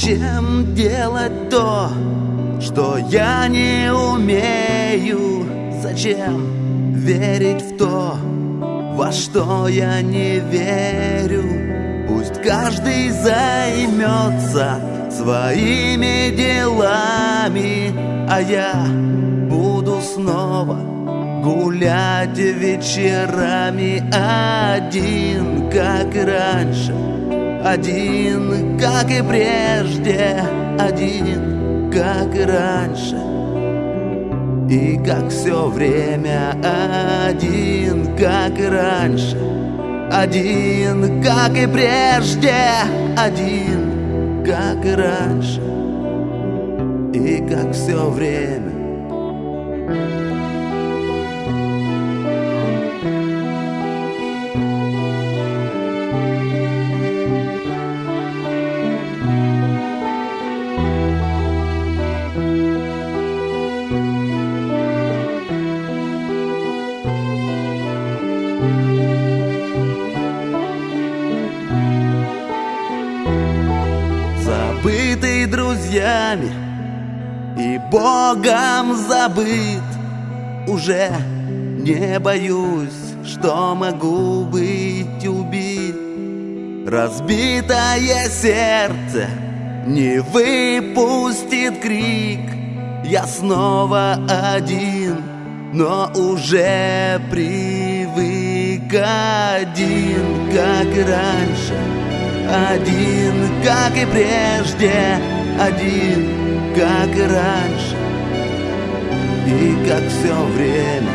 Зачем делать то, что я не умею? Зачем верить в то, во что я не верю? Пусть каждый займется своими делами, а я буду снова гулять вечерами один, как раньше. Один, как и прежде, один, как раньше. И как все время один, как раньше. Один, как и прежде, один, как и раньше. И как все время забытый друзьями и Богом забыт. Уже не боюсь, что могу быть убит. Разбитое сердце не выпустит крик. Я снова один, но уже привык один, как раньше. Один, как и прежде, один, как и раньше. И как все время,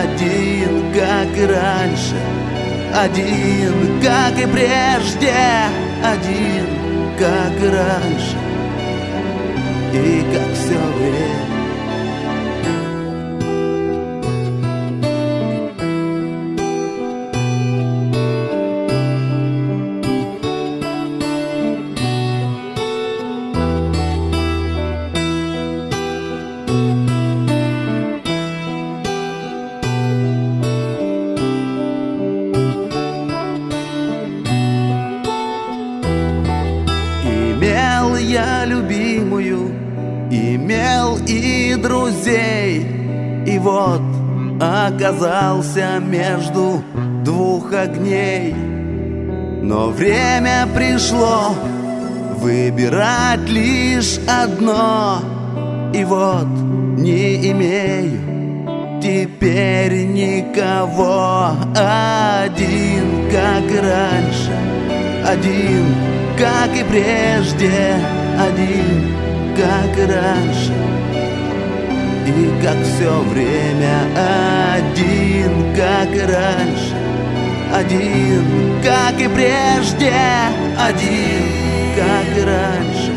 один, как и раньше. Один, как и прежде, один, как и раньше. И как все время друзей, и вот оказался между двух огней. Но время пришло выбирать лишь одно, и вот не имею теперь никого. Один, как раньше, один, как и прежде, один, как и раньше. И как все время один, как и раньше, один, как и прежде, один, как и раньше.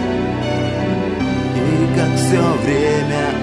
И как все время